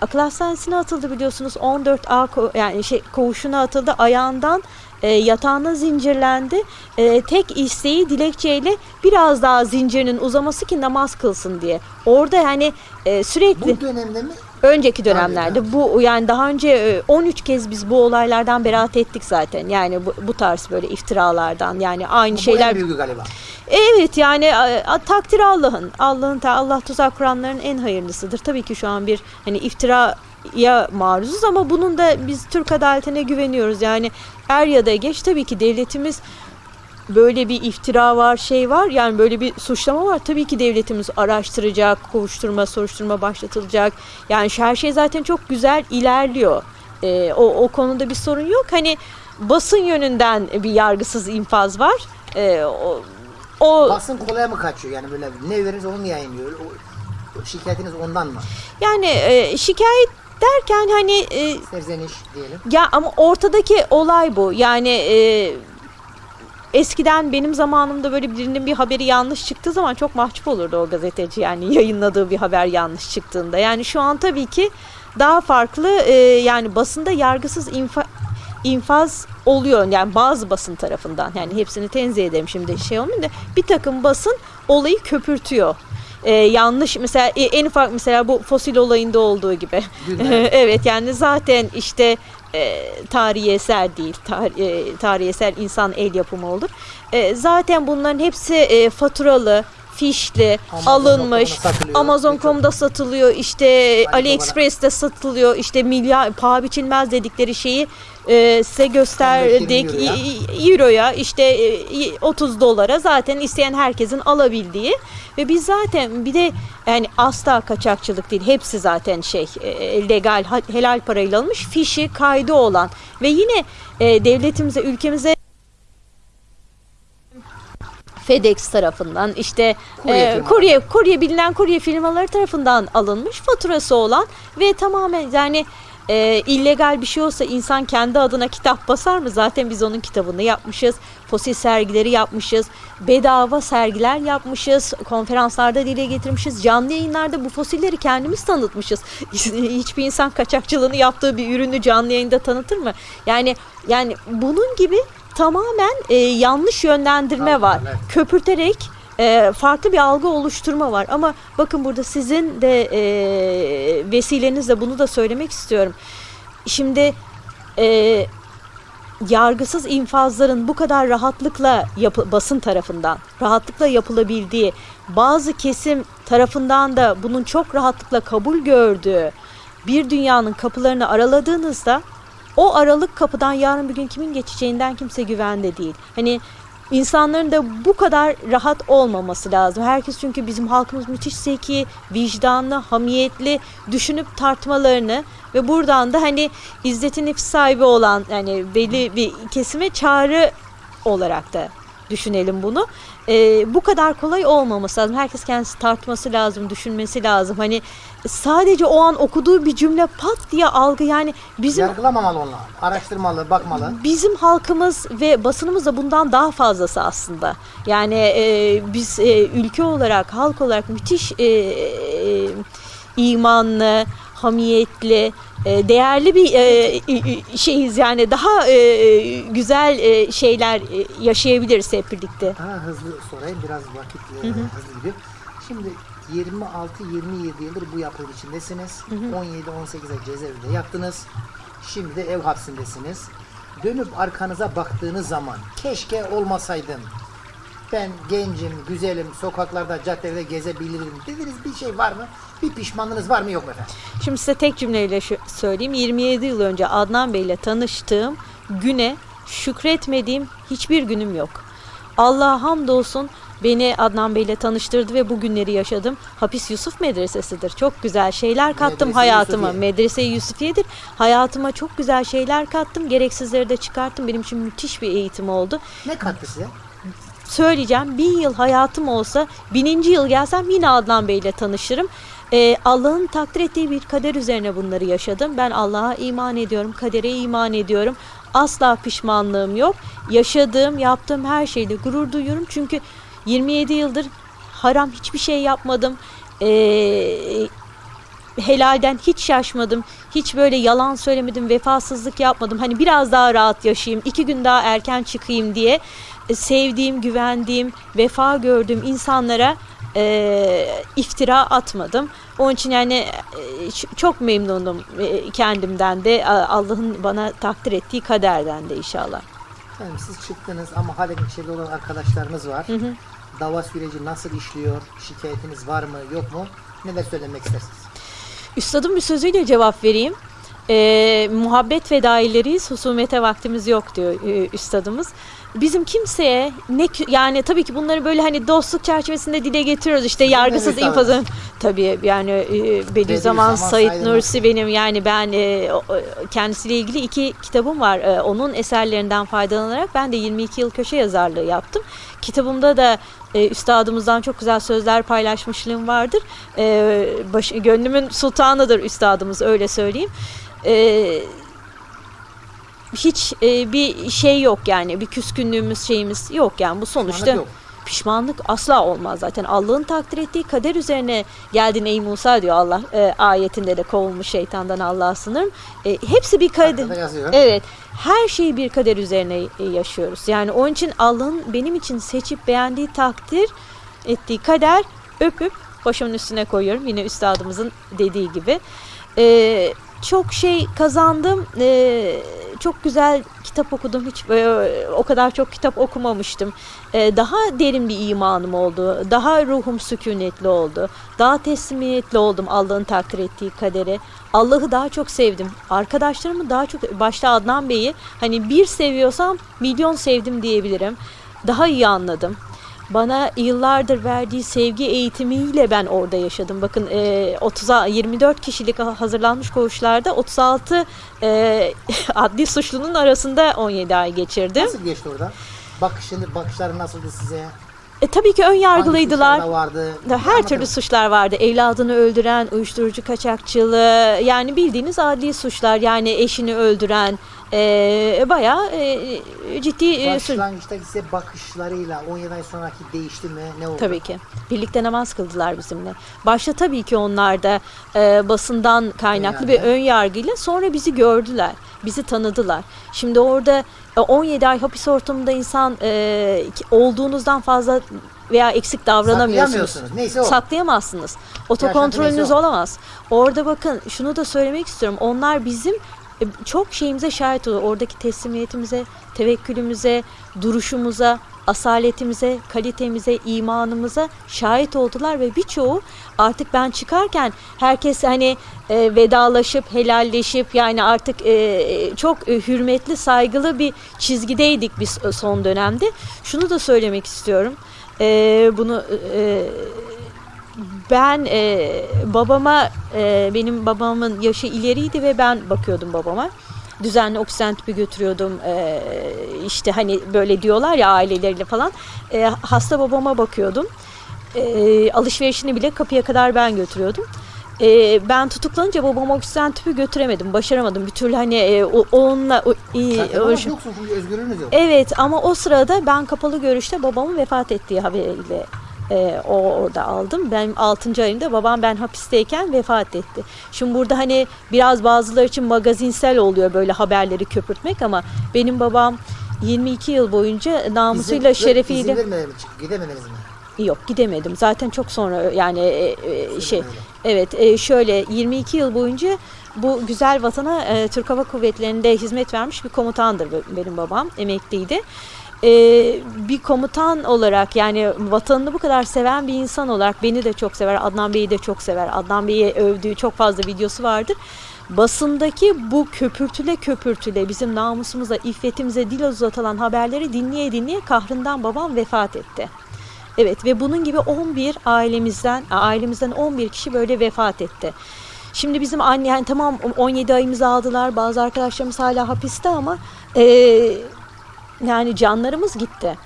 akıl hastanesine atıldı biliyorsunuz. 14A ko- yani şey koğuşuna atıldı. Ayağından e, yatağına zincirlendi. E, tek isteği dilekçeyle biraz daha zincirinin uzaması ki namaz kılsın diye. Orada yani e, sürekli Bu dönemde mi? Önceki dönemlerde bu yani daha önce e, 13 kez biz bu olaylardan beraat ettik zaten. Yani bu, bu tarz böyle iftiralardan yani aynı Bu şeyler. en büyüğü galiba. Evet yani e, takdir Allah'ın. Allah'ın ta- Allah tuzak kuranların en hayırlısıdır. Tabii ki şu an bir hani iftira ya maruzuz ama bunun da biz Türk adaletine güveniyoruz. Yani er ya da geç tabii ki devletimiz böyle bir iftira var, şey var. Yani böyle bir suçlama var. Tabii ki devletimiz araştıracak, kovuşturma, soruşturma başlatılacak. Yani her şey zaten çok güzel ilerliyor. Ee, o, o konuda bir sorun yok. Hani basın yönünden bir yargısız infaz var. Ee, o, o Basın kolaya mı kaçıyor? Yani böyle ne verirse onu mu yayınlıyor? O şikayetiniz ondan mı? yani e, şikayet derken hani e, Serzeniş diyelim. Ya ama ortadaki olay bu. Yani e, eskiden benim zamanımda böyle birinin bir haberi yanlış çıktığı zaman çok mahcup olurdu o gazeteci. Yani yayınladığı bir haber yanlış çıktığında. Yani şu an tabii ki daha farklı e, yani basında yargısız infa, infaz oluyor. Yani bazı basın tarafından. Yani hepsini tenzih ederim şimdi şey olmayayım da bir takım basın olayı köpürtüyor. E, yanlış mesela e, en ufak mesela bu fosil olayında olduğu gibi. [LAUGHS] Evet yani zaten işte e, tarihi eser değil, tar- e, tarihi eser insan el yapımı olur. E, zaten bunların hepsi e, faturalı, fişli, Amazon.com'da alınmış. Amazon.com'da satılıyor, işte AliExpress'te satılıyor, işte milyar paha biçilmez dedikleri şeyi e, size gösterdik 15-20 euroya. İşte e, 30 dolara zaten isteyen herkesin alabildiği ve biz zaten bir de yani asla kaçakçılık değil hepsi zaten şey e, legal helal parayla alınmış fişi kaydı olan ve yine e, devletimize ülkemize FedEx tarafından işte Kurye e, kurye kurye bilinen kurye firmaları tarafından alınmış faturası olan ve tamamen yani e, illegal bir şey olsa insan kendi adına kitap basar mı? Zaten biz onun kitabını yapmışız. Fosil sergileri yapmışız. Bedava sergiler yapmışız. Konferanslarda dile getirmişiz. Canlı yayınlarda bu fosilleri kendimiz tanıtmışız. [LAUGHS] Hiçbir insan kaçakçılığını yaptığı bir ürünü canlı yayında tanıtır mı? Yani yani bunun gibi tamamen e, yanlış yönlendirme var. Evet. Köpürterek e, farklı bir algı oluşturma var. Ama bakın burada sizin de e, vesilenizle bunu da söylemek istiyorum. Şimdi e, yargısız infazların bu kadar rahatlıkla yapı, basın tarafından rahatlıkla yapılabildiği bazı kesim tarafından da bunun çok rahatlıkla kabul gördüğü bir dünyanın kapılarını araladığınızda o aralık kapıdan yarın bir gün kimin geçeceğinden kimse güvende değil. Hani insanların da bu kadar rahat olmaması lazım. Herkes çünkü bizim halkımız müthiş zeki, vicdanlı, hamiyetli düşünüp tartmalarını ve buradan da hani izzeti nefis sahibi olan yani belli bir kesime çağrı olarak da düşünelim bunu. Ee, bu kadar kolay olmaması lazım. Herkes kendisi tartması lazım, düşünmesi lazım. Hani sadece o an okuduğu bir cümle pat diye algı yani bizim Yargılamamalı onlar. Araştırmalı, bakmalı. Bizim halkımız ve basınımız da bundan daha fazlası aslında. Yani e, biz e, ülke olarak, halk olarak müthiş e, e, imanlı, hamiyetli, e, değerli bir e, şeyiz. Yani daha e, güzel şeyler yaşayabiliriz hep birlikte. Daha hızlı sorayım biraz vakit e, hızlı gidiyor. Şimdi 26-27 yıldır bu yapının içindesiniz. 17-18'e cezaevinde yattınız. Şimdi de ev hapsindesiniz. Dönüp arkanıza baktığınız zaman keşke olmasaydım. Ben gencim, güzelim, sokaklarda, caddelerde gezebilirim dediğiniz bir şey var mı? Bir pişmanlığınız var mı yok mu efendim? Şimdi size tek cümleyle şu- söyleyeyim. 27 yıl önce Adnan Bey ile tanıştığım güne şükretmediğim hiçbir günüm yok. Allah'a hamdolsun beni Adnan Bey ile tanıştırdı ve bu günleri yaşadım. Hapis Yusuf Medresesi'dir. Çok güzel şeyler kattım Medrese-i hayatıma. Yusufiye. Medrese-i Yusufiye'dir. Hayatıma çok güzel şeyler kattım. Gereksizleri de çıkarttım. Benim için müthiş bir eğitim oldu Ne kattı size? Söyleyeceğim. Bin yıl hayatım olsa bininci yıl gelsem yine Adnan Bey ile tanışırım. Ee, Allah'ın takdir ettiği bir kader üzerine bunları yaşadım. Ben Allah'a iman ediyorum, kadere iman ediyorum. Asla pişmanlığım yok. Yaşadığım, yaptığım her şeyde gurur duyuyorum. Çünkü 27 yıldır haram hiçbir şey yapmadım. Ee, helalden hiç şaşmadım. Hiç böyle yalan söylemedim, vefasızlık yapmadım. Hani biraz daha rahat yaşayayım, iki gün daha erken çıkayım diye sevdiğim, güvendiğim, vefa gördüğüm insanlara e, iftira atmadım. Onun için yani e, çok memnunum e, kendimden de Allah'ın bana takdir ettiği kaderden de inşallah. Efendim siz çıktınız ama hala içeride olan arkadaşlarınız var. Dava süreci nasıl işliyor? Şikayetiniz var mı yok mu? Neler söylemek istersiniz? Üstadın bir sözüyle cevap vereyim. Ee, muhabbet fedaileriyiz, husumete vaktimiz yok diyor e, üstadımız. Bizim kimseye ne yani tabii ki bunları böyle hani dostluk çerçevesinde dile getiriyoruz işte yargısız infazın tabii yani e, Bediüzzaman Said Nursi benim yani ben e, o- kendisiyle ilgili iki kitabım var. E, onun eserlerinden faydalanarak ben de 22 yıl köşe yazarlığı yaptım. Kitabımda da e, üstadımızdan çok güzel sözler paylaşmışlığım vardır. E, baş, gönlümün sultanıdır üstadımız öyle söyleyeyim. E, hiç e, bir şey yok yani bir küskünlüğümüz şeyimiz yok yani bu sonuçta Pişmanlık yok. pişmanlık asla olmaz zaten Allah'ın takdir ettiği kader üzerine geldin ey Musa diyor Allah e, ayetinde de kovulmuş şeytandan Allah'a sınırım E, hepsi bir kader. Evet. Her şeyi bir kader üzerine e, yaşıyoruz. Yani onun için Allah'ın benim için seçip beğendiği takdir ettiği kader öpüp başımın üstüne koyuyorum. Yine üstadımızın dediği gibi. Ee, çok şey kazandım. Ee, çok güzel kitap okudum. Hiç böyle, o kadar çok kitap okumamıştım. Ee, daha derin bir imanım oldu. Daha ruhum sükunetli oldu. Daha teslimiyetli oldum Allah'ın takdir ettiği kadere. Allah'ı daha çok sevdim. Arkadaşlarımı daha çok başta Adnan Bey'i hani bir seviyorsam milyon sevdim diyebilirim. Daha iyi anladım. Bana yıllardır verdiği sevgi eğitimiyle ben orada yaşadım. Bakın e, 30 24 kişilik hazırlanmış koğuşlarda 36 e, [LAUGHS] adli suçlunun arasında 17 ay geçirdim. Nasıl geçti orada? Bakışını, bakışları nasıldı size? E, tabii ki ön yargılıydılar. vardı? Her Anlatın. türlü suçlar vardı. Evladını öldüren, uyuşturucu kaçakçılığı, yani bildiğiniz adli suçlar. Yani eşini öldüren, e, bayağı e, ciddi e, suç. Başlangıçta size bakışlarıyla 17 ay sonraki değişti mi? Ne oldu? Tabii ki. Birlikte namaz kıldılar bizimle. Başta tabii ki onlar da e, basından kaynaklı bir Önyargı. ön yargıyla sonra bizi gördüler. Bizi tanıdılar. Şimdi orada e, 17 ay hapis ortamında insan e, olduğunuzdan fazla veya eksik davranamıyorsunuz. Neyse o. Saklayamazsınız. Otokontrolünüz neyse o. olamaz. Orada bakın şunu da söylemek istiyorum. Onlar bizim e, çok şeyimize şahit oluyor. Oradaki teslimiyetimize, tevekkülümüze, duruşumuza, asaletimize, kalitemize, imanımıza şahit oldular ve birçoğu artık ben çıkarken herkes hani e, vedalaşıp helalleşip yani artık e, çok e, hürmetli, saygılı bir çizgideydik biz e, son dönemde. Şunu da söylemek istiyorum. E, bunu e, ben e, babama e, benim babamın yaşı ileriydi ve ben bakıyordum babama. Düzenli oksijen tüpü götürüyordum. E, işte hani böyle diyorlar ya aileleriyle falan. E, hasta babama bakıyordum. E, alışverişini bile kapıya kadar ben götürüyordum. E, ben tutuklanınca babama oksijen tüpü götüremedim. Başaramadım. Bir türlü hani e, o, onunla o, ama uğraş- yoksun çünkü özgürlüğünüz yok. Evet ama o sırada ben kapalı görüşte babamın vefat ettiği haberiyle e, o orada aldım. Benim 6. ayımda babam ben hapisteyken vefat etti. Şimdi burada hani biraz bazıları için magazinsel oluyor böyle haberleri köpürtmek ama benim babam 22 yıl boyunca namusuyla İzin- şerefiyle İzin vermediler mi? Gidemediniz mi? yok gidemedim. Zaten çok sonra yani e, e, şey Öyle. Evet e, şöyle 22 yıl boyunca bu güzel vatana e, Türk Hava Kuvvetleri'nde hizmet vermiş bir komutandır be- benim babam emekliydi. E, bir komutan olarak yani vatanını bu kadar seven bir insan olarak beni de çok sever Adnan Bey'i de çok sever Adnan Bey'i övdüğü çok fazla videosu vardır. Basındaki bu köpürtüle köpürtüle bizim namusumuza, iffetimize dil uzatılan haberleri dinleye dinleye kahrından babam vefat etti. Evet ve bunun gibi 11 ailemizden ailemizden 11 kişi böyle vefat etti. Şimdi bizim anne yani tamam 17 ayımızı aldılar. Bazı arkadaşlarımız hala hapiste ama eee, yani canlarımız gitti.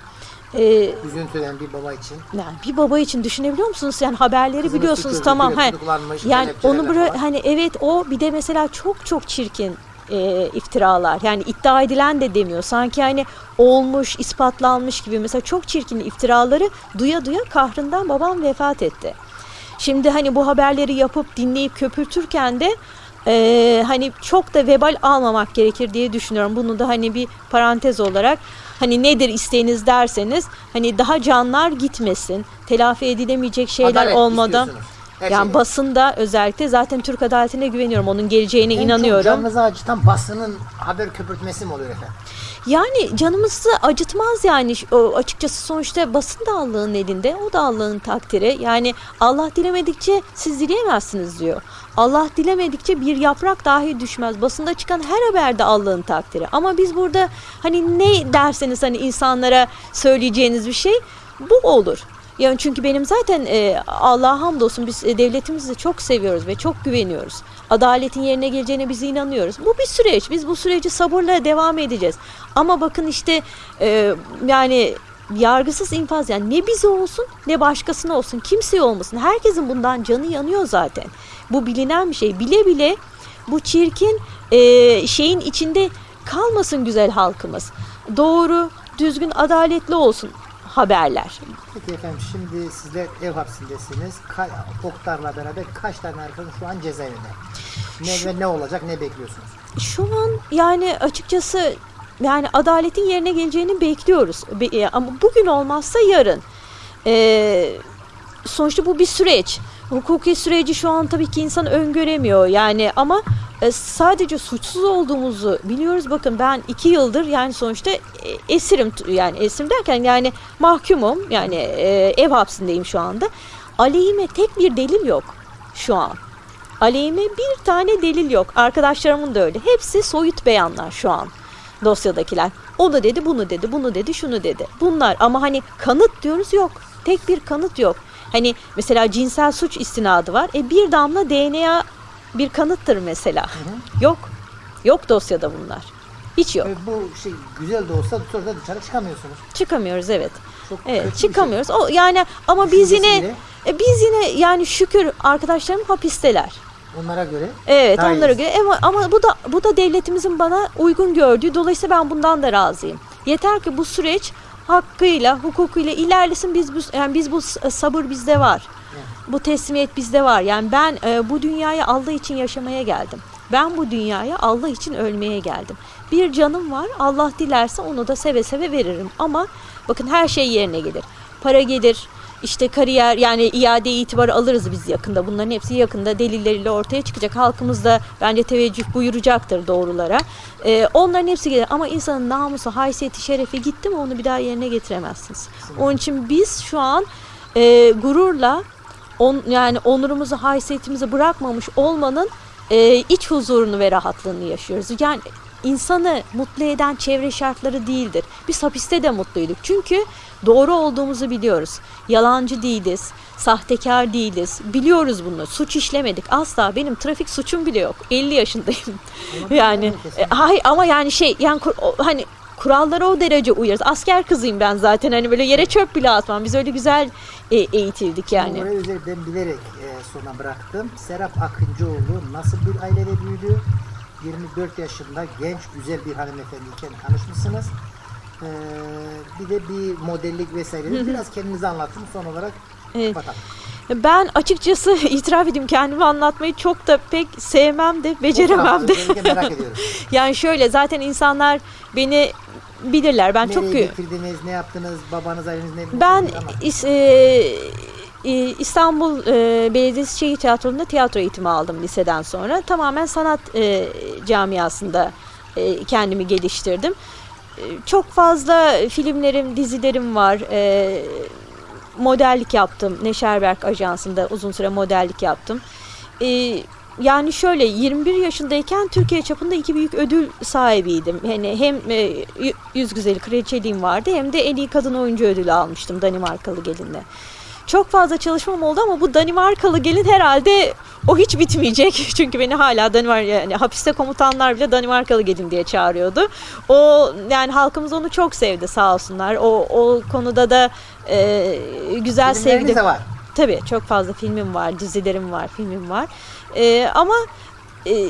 Eee, Üzüntülen bir baba için. yani bir baba için düşünebiliyor musunuz? Yani haberleri Kızını biliyorsunuz tutuyor, tamam. he. Yani onu falan. hani evet o bir de mesela çok çok çirkin e, iftiralar. Yani iddia edilen de demiyor. Sanki hani olmuş, ispatlanmış gibi mesela çok çirkin iftiraları duya duya kahrından babam vefat etti. Şimdi hani bu haberleri yapıp dinleyip köpürtürken de e, hani çok da vebal almamak gerekir diye düşünüyorum. Bunu da hani bir parantez olarak hani nedir isteğiniz derseniz hani daha canlar gitmesin. Telafi edilemeyecek şeyler Adalet olmadan. Her yani şeyden. basında özellikle zaten Türk adaletine güveniyorum. Onun geleceğine En çok inanıyorum. canınızı acıtan basının haber köpürtmesi mi oluyor efendim? Yani canımızı acıtmaz yani o açıkçası sonuçta basın da Allah'ın elinde o da Allah'ın takdiri yani Allah dilemedikçe siz dileyemezsiniz diyor. Allah dilemedikçe bir yaprak dahi düşmez. Basında çıkan her haberde Allah'ın takdiri. Ama biz burada hani ne derseniz hani insanlara söyleyeceğiniz bir şey bu olur. Yani çünkü benim zaten e, Allah'a hamdolsun biz e, devletimizi çok seviyoruz ve çok güveniyoruz. Adaletin yerine geleceğine biz inanıyoruz. Bu bir süreç. Biz bu süreci sabırla devam edeceğiz. Ama bakın işte e, yani yargısız infaz yani ne bize olsun ne başkasına olsun kimseye olmasın. Herkesin bundan canı yanıyor zaten. Bu bilinen bir şey. Bile bile bu çirkin e, şeyin içinde kalmasın güzel halkımız. Doğru, düzgün, adaletli olsun haberler. Peki efendim şimdi sizler ev hapsindesiniz. Ka- Oktar'la beraber kaç tane arkadaş şu an cezaevinde? Ne ve ne olacak ne bekliyorsunuz? Şu an yani açıkçası yani adaletin yerine geleceğini bekliyoruz. Be- e, ama bugün olmazsa yarın. Ee, sonuçta bu bir süreç. Hukuki süreci şu an tabii ki insan öngöremiyor yani ama e, sadece suçsuz olduğumuzu biliyoruz. Bakın ben iki yıldır yani sonuçta e, esirim yani esirim derken yani mahkumum yani e, ev hapsindeyim şu anda. Aleyhime tek bir delil yok şu an. Aleyhime bir tane delil yok. Arkadaşlarımın da öyle. Hepsi soyut beyanlar şu an dosyadakiler. Onu dedi, bunu dedi, bunu dedi, şunu dedi. Bunlar ama hani kanıt diyoruz yok. Tek bir kanıt yok. Hani mesela cinsel suç istinadı var. E bir damla DNA bir kanıttır mesela. Yok. Yok dosyada bunlar. Hiç yok. Ve bu şey güzel de olsa sonra dışarı çıkamıyorsunuz. Çıkamıyoruz evet. Çok Evet şey. çıkamıyoruz. O yani ama biz yine e, biz yine yani şükür arkadaşlarım hapisteler. Onlara göre Evet Daha onlara iyisi. göre ama, ama bu da bu da devletimizin bana uygun gördüğü dolayısıyla ben bundan da razıyım. Yeter ki bu süreç hakkıyla, hukukuyla ilerlesin. Biz bu yani biz bu s- sabır bizde var. Bu teslimiyet bizde var. Yani ben e, bu dünyaya Allah için yaşamaya geldim. Ben bu dünyaya Allah için ölmeye geldim. Bir canım var. Allah dilerse onu da seve seve veririm. Ama bakın her şey yerine gelir. Para gelir, işte kariyer yani iade itibarı alırız biz yakında. Bunların hepsi yakında delilleriyle ortaya çıkacak. Halkımız da bence teveccüh buyuracaktır doğrulara. Ee, onların hepsi gelir ama insanın namusu, haysiyeti, şerefi gitti mi onu bir daha yerine getiremezsiniz. Onun için biz şu an e, gururla on, yani onurumuzu, haysiyetimizi bırakmamış olmanın e, iç huzurunu ve rahatlığını yaşıyoruz. Yani insanı mutlu eden çevre şartları değildir. Biz hapiste de mutluyduk. Çünkü doğru olduğumuzu biliyoruz. Yalancı değiliz, sahtekar değiliz. Biliyoruz bunu. Suç işlemedik. Asla benim trafik suçum bile yok. 50 yaşındayım. [LAUGHS] yani e, ama yani şey yani hani kurallara o derece uyarız. Asker kızıyım ben zaten. Hani böyle yere çöp bile atmam. Biz öyle güzel e, eğitildik yani. Orayı ben bilerek e, sona bıraktım. Serap Akıncıoğlu nasıl bir ailede büyüdü? 24 yaşında genç güzel bir hanımefendiyken tanışmışsınız. Ee, bir de bir modellik vesaire. Biraz kendinizi anlatın son olarak Evet. kapatalım. Ben açıkçası [LAUGHS] itiraf edeyim kendimi anlatmayı çok da pek sevmem de beceremem de. Özellikle merak ediyorum. [LAUGHS] Yani şöyle zaten insanlar beni bilirler. Ben çok Nereye gü- getirdiniz, ne yaptınız, babanız aileniz ne? ben e, e, İstanbul e, Belediyesi Şehir Tiyatrosu'nda tiyatro eğitimi aldım liseden sonra. Tamamen sanat e, camiasında e, kendimi geliştirdim. Çok fazla filmlerim, dizilerim var. E, modellik yaptım. Neşerberk Ajansı'nda uzun süre modellik yaptım. E, yani şöyle 21 yaşındayken Türkiye çapında iki büyük ödül sahibiydim. Yani hem e, yüz güzeli kraliçeliğim vardı hem de en iyi kadın oyuncu ödülü almıştım Danimarkalı gelinle. Çok fazla çalışmam oldu ama bu Danimarkalı gelin herhalde o hiç bitmeyecek. [LAUGHS] Çünkü beni hala Danimarka yani hapiste komutanlar bile Danimarkalı gelin diye çağırıyordu. O yani halkımız onu çok sevdi sağ olsunlar. O o konuda da e, güzel sevdi. de var. Tabii çok fazla filmim var, dizilerim var, filmim var. Ee, ama e,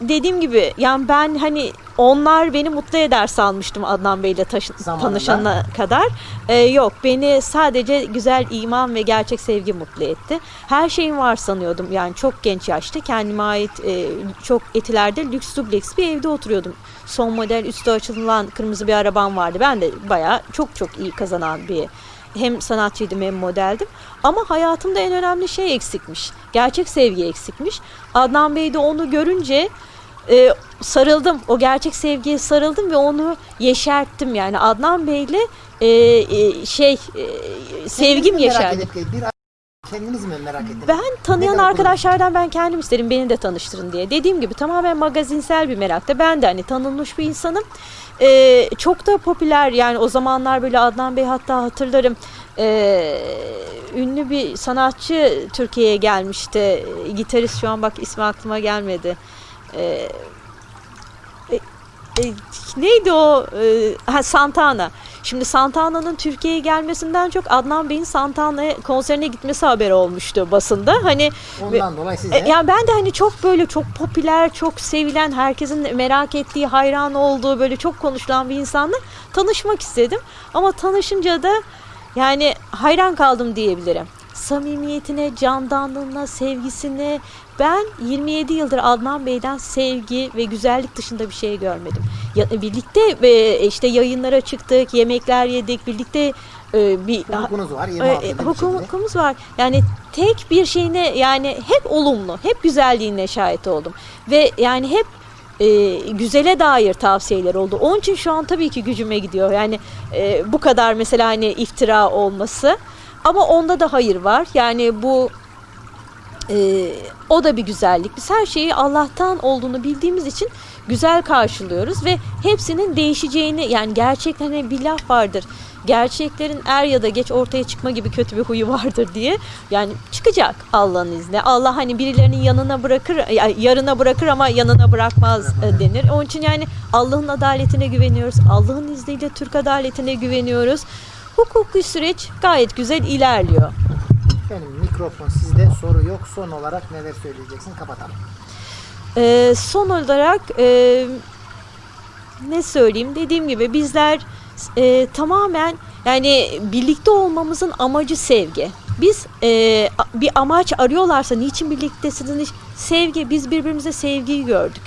dediğim gibi yani ben hani onlar beni mutlu eder sanmıştım Adnan Bey'le Zamanında. tanışana kadar. Ee, yok beni sadece güzel iman ve gerçek sevgi mutlu etti. Her şeyim var sanıyordum yani çok genç yaşta kendime ait e, çok etilerde lüks dubleks bir evde oturuyordum. Son model üstü açılan kırmızı bir arabam vardı. Ben de bayağı çok çok iyi kazanan bir hem sanatçıydım hem modeldim. Ama hayatımda en önemli şey eksikmiş. Gerçek sevgi eksikmiş. Adnan Bey de onu görünce e, sarıldım. O gerçek sevgiye sarıldım ve onu yeşerttim. Yani Adnan Bey'le e, e, şey e, sevgim yeşerdi. Kendiniz mi merak ettiniz? Ben tanıyan Neden arkadaşlardan ben kendim isterim beni de tanıştırın diye. Dediğim gibi tamamen magazinsel bir merakta. Ben de hani tanınmış bir insanım. Ee, çok da popüler yani o zamanlar böyle Adnan Bey hatta hatırlarım. Ee, ünlü bir sanatçı Türkiye'ye gelmişti. Gitarist şu an bak ismi aklıma gelmedi. Ee, e, e, neydi o? Ee, ha, Santana. Şimdi Santana'nın Türkiye'ye gelmesinden çok Adnan Bey'in Santana konserine gitmesi haberi olmuştu basında. Hani Ondan dolayı size e, yani ben de hani çok böyle çok popüler, çok sevilen, herkesin merak ettiği, hayran olduğu, böyle çok konuşulan bir insanla tanışmak istedim. Ama tanışınca da yani hayran kaldım diyebilirim. Samimiyetine, candanlığına, sevgisine ben 27 yıldır Adnan Bey'den sevgi ve güzellik dışında bir şey görmedim. Ya, birlikte e, işte yayınlara çıktık, yemekler yedik, birlikte e, bir var. e, 26 e, yıldır bir hukum- şekilde. hukukumuz var. Yani tek bir şeyine yani hep olumlu, hep güzelliğine şahit oldum. Ve yani hep e, güzele dair tavsiyeler oldu. Onun için şu an tabii ki gücüme gidiyor. Yani e, bu kadar mesela hani iftira olması. Ama onda da hayır var. Yani bu e, o da bir güzellik. Biz her şeyi Allah'tan olduğunu bildiğimiz için güzel karşılıyoruz ve hepsinin değişeceğini yani gerçekten hani bir laf vardır. Gerçeklerin er ya da geç ortaya çıkma gibi kötü bir huyu vardır diye. Yani çıkacak Allah'ın izniyle. Allah hani birilerinin yanına bırakır, ya- yarına bırakır ama yanına bırakmaz e, denir. Onun için yani Allah'ın adaletine güveniyoruz. Allah'ın izniyle Türk adaletine güveniyoruz. Hukuki süreç gayet güzel ilerliyor. Efendim mikrofon sizde soru yok. Son olarak neler söyleyeceksin? Kapatalım. Ee, son olarak e, ne söyleyeyim dediğim gibi bizler e, tamamen yani birlikte olmamızın amacı sevgi. Biz e, bir amaç arıyorlarsa niçin birliktesiniz? Sevgi. Biz birbirimize sevgiyi gördük.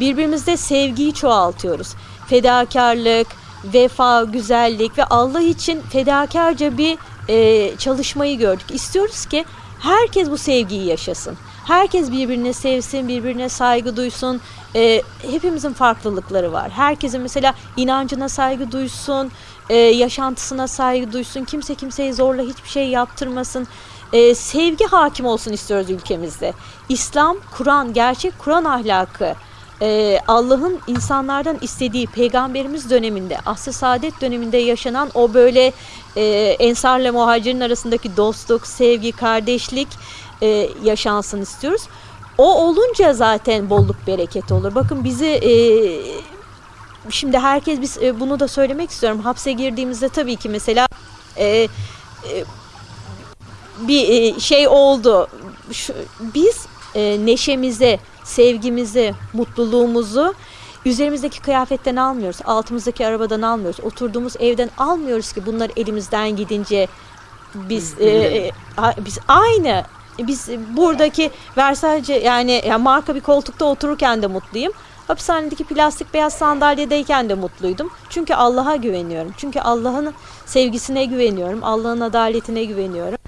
Birbirimizde sevgiyi çoğaltıyoruz. Fedakarlık, vefa, güzellik ve Allah için fedakarca bir e, çalışmayı gördük. İstiyoruz ki herkes bu sevgiyi yaşasın. Herkes birbirine sevsin, birbirine saygı duysun. E, hepimizin farklılıkları var. Herkesin mesela inancına saygı duysun, e, yaşantısına saygı duysun. Kimse kimseyi zorla hiçbir şey yaptırmasın. E, sevgi hakim olsun istiyoruz ülkemizde. İslam, Kur'an, gerçek Kur'an ahlakı e, Allah'ın insanlardan istediği peygamberimiz döneminde, asr saadet döneminde yaşanan o böyle e, ensarla muhacirin arasındaki dostluk, sevgi, kardeşlik e, yaşansın istiyoruz. O olunca zaten bolluk bereket olur. Bakın bizi e, şimdi herkes biz e, bunu da söylemek istiyorum. Hapse girdiğimizde tabii ki mesela e, e, bir e, şey oldu. Şu, biz e, neşemizi, sevgimizi, mutluluğumuzu üzerimizdeki kıyafetten almıyoruz. Altımızdaki arabadan almıyoruz. Oturduğumuz evden almıyoruz ki bunlar elimizden gidince biz e, e, a- biz aynı biz buradaki Versace yani, yani marka bir koltukta otururken de mutluyum. Hapishanedeki plastik beyaz sandalyedeyken de mutluydum. Çünkü Allah'a güveniyorum. Çünkü Allah'ın sevgisine güveniyorum. Allah'ın adaletine güveniyorum.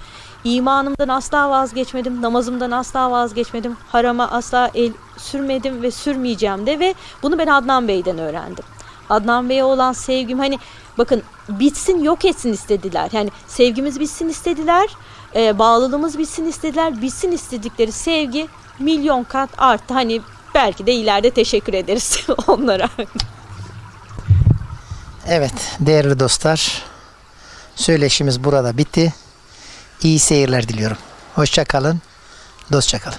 İmanımdan asla vazgeçmedim. Namazımdan asla vazgeçmedim. Harama asla el sürmedim ve sürmeyeceğim de ve bunu ben Adnan Bey'den öğrendim. Adnan Bey'e olan sevgim hani bakın bitsin yok etsin istediler. Yani sevgimiz bitsin istediler. e, bağlılığımız bitsin istediler. Bitsin istedikleri sevgi milyon kat arttı. Hani belki de ileride teşekkür ederiz [LAUGHS] onlara. Evet değerli dostlar. Söyleşimiz burada bitti. İyi seyirler diliyorum. Hoşça kalın. Dostça kalın.